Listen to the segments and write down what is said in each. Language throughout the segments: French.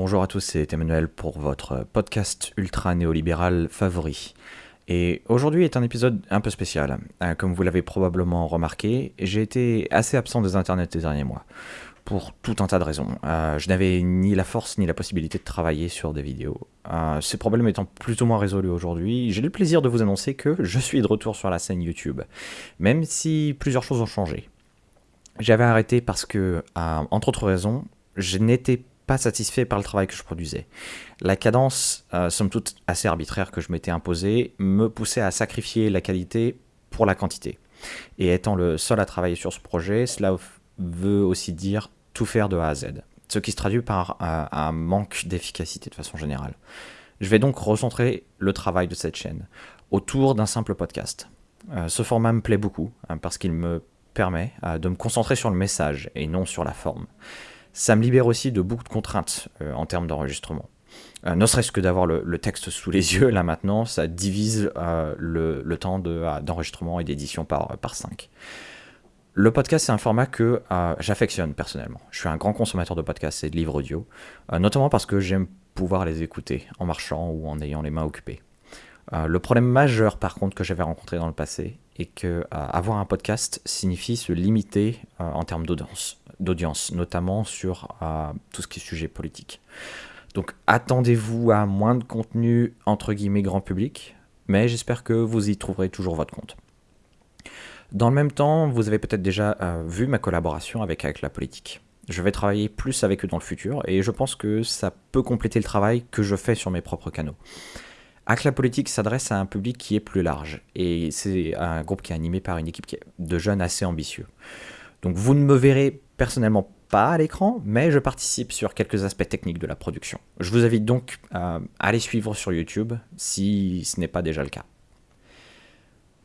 Bonjour à tous, c'est Emmanuel pour votre podcast ultra néolibéral favori. Et aujourd'hui est un épisode un peu spécial. Euh, comme vous l'avez probablement remarqué, j'ai été assez absent des internets ces derniers mois. Pour tout un tas de raisons. Euh, je n'avais ni la force ni la possibilité de travailler sur des vidéos. Euh, ces problèmes étant plus ou moins résolus aujourd'hui, j'ai le plaisir de vous annoncer que je suis de retour sur la scène YouTube. Même si plusieurs choses ont changé. J'avais arrêté parce que, entre autres raisons, je n'étais pas satisfait par le travail que je produisais. La cadence, euh, somme toute assez arbitraire que je m'étais imposée, me poussait à sacrifier la qualité pour la quantité. Et étant le seul à travailler sur ce projet, cela veut aussi dire tout faire de A à Z, ce qui se traduit par un, manque d'efficacité de façon générale. Je vais donc recentrer le travail de cette chaîne autour d'un simple podcast. Euh, ce format me plaît beaucoup hein, parce qu'il me permet euh, de me concentrer sur le message et non sur la forme. Ça me libère aussi de beaucoup de contraintes euh, en termes d'enregistrement. Euh, ne serait-ce que d'avoir le, texte sous les yeux, là maintenant, ça divise euh, le, temps d'enregistrement et d'édition par, par 5. Le podcast, c'est un format que j'affectionne personnellement. Je suis un grand consommateur de podcasts et de livres audio, notamment parce que j'aime pouvoir les écouter en marchant ou en ayant les mains occupées. le problème majeur, par contre, que j'avais rencontré dans le passé, est que avoir un podcast signifie se limiter en termes d'audience d'audience, notamment sur euh, tout ce qui est sujet politique. Donc attendez-vous à moins de contenu entre guillemets grand public, mais j'espère que vous y trouverez toujours votre compte. Dans le même temps, vous avez peut-être déjà euh, vu ma collaboration Avec la politique. Je vais travailler plus avec eux dans le futur et je pense que ça peut compléter le travail que je fais sur mes propres canaux. La politique s'adresse à un public qui est plus large et c'est un groupe qui est animé par une équipe de jeunes assez ambitieux. Donc vous ne me verrez personnellement pas à l'écran, mais je participe sur quelques aspects techniques de la production. Je vous invite donc à aller suivre sur YouTube si ce n'est pas déjà le cas.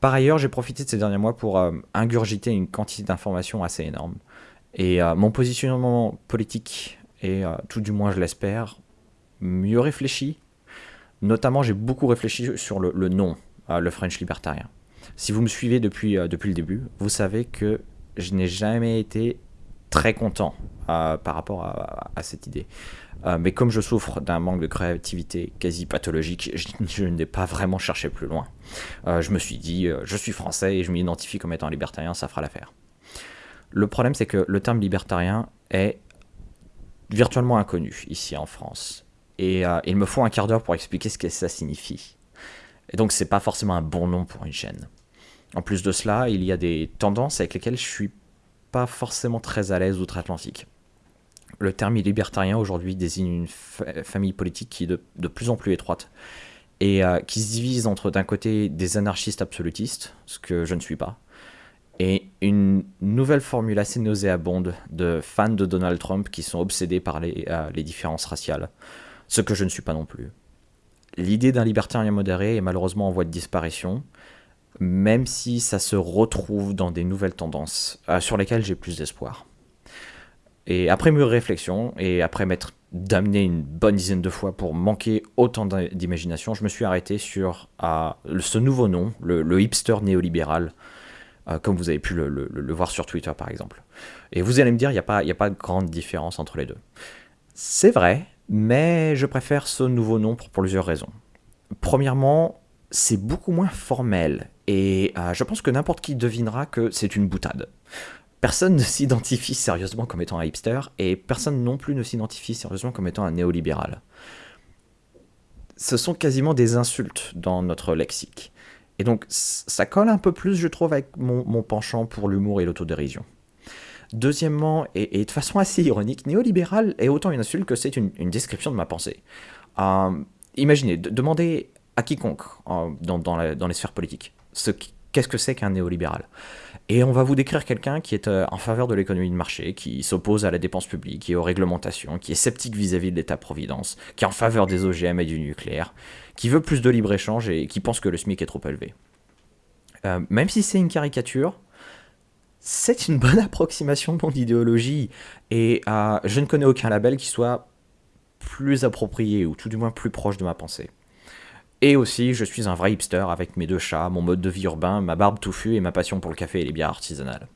Par ailleurs, j'ai profité de ces derniers mois pour euh, ingurgiter une quantité d'informations assez énorme. Et euh, mon positionnement politique est, euh, tout du moins je l'espère, mieux réfléchi. Notamment, j'ai beaucoup réfléchi sur le, nom, le French libertarien. Si vous me suivez depuis, depuis le début, vous savez que je n'ai jamais été très content euh, par rapport à, cette idée. Euh, mais comme je souffre d'un manque de créativité quasi pathologique, je, n'ai pas vraiment cherché plus loin. Euh, je me suis dit, je suis français et je m'identifie comme étant libertarien, ça fera l'affaire. Le problème, c'est que le terme libertarien est virtuellement inconnu ici en France. Et il me faut un quart d'heure pour expliquer ce que ça signifie. Et donc, c'est pas forcément un bon nom pour une chaîne. En plus de cela, il y a des tendances avec lesquelles je suis pas forcément très à l'aise outre-Atlantique. Le terme libertarien aujourd'hui désigne une famille politique qui est de, plus en plus étroite et euh, qui se divise entre d'un côté des anarchistes absolutistes, ce que je ne suis pas, et une nouvelle formule assez nauséabonde de fans de Donald Trump qui sont obsédés par les, euh, les différences raciales, ce que je ne suis pas non plus. L'idée d'un libertarien modéré est malheureusement en voie de disparition, même si ça se retrouve dans des nouvelles tendances euh, sur lesquelles j'ai plus d'espoir. Et après mûre réflexion, et après m'être damné une bonne dizaine de fois pour manquer autant d'imagination, je me suis arrêté sur ce nouveau nom, le, hipster néolibéral, euh, comme vous avez pu le, voir sur Twitter par exemple. Et vous allez me dire, il n'y a, pas, a pas de grande différence entre les deux. C'est vrai, mais je préfère ce nouveau nom pour plusieurs raisons. Premièrement, c'est beaucoup moins formel et euh, je pense que n'importe qui devinera que c'est une boutade. Personne ne s'identifie sérieusement comme étant un hipster, et personne non plus ne s'identifie sérieusement comme étant un néolibéral. Ce sont quasiment des insultes dans notre lexique. Et donc ça colle un peu plus, je trouve, avec mon, penchant pour l'humour et l'autodérision. Deuxièmement, et, de façon assez ironique, néolibéral est autant une insulte que c'est une, description de ma pensée. Euh, imaginez, demandez à quiconque dans les sphères politiques qu'est-ce que c'est qu'un néolibéral? Et on va vous décrire quelqu'un qui est euh, en faveur de l'économie de marché, qui s'oppose à la dépense publique et aux réglementations, qui est sceptique vis-à-vis de l'État-providence, qui est en faveur des OGM et du nucléaire, qui veut plus de libre-échange et qui pense que le SMIC est trop élevé. Euh, même si c'est une caricature, c'est une bonne approximation de mon idéologie, et euh, je ne connais aucun label qui soit plus approprié, ou tout du moins plus proche de ma pensée. Et aussi, je suis un vrai hipster avec mes deux chats, mon mode de vie urbain, ma barbe touffue et ma passion pour le café et les bières artisanales.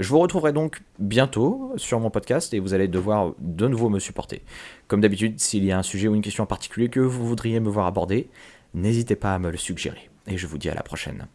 Je vous retrouverai donc bientôt sur mon podcast et vous allez devoir de nouveau me supporter. Comme d'habitude, s'il y a un sujet ou une question en particulier que vous voudriez me voir aborder, n'hésitez pas à me le suggérer. Et je vous dis à la prochaine.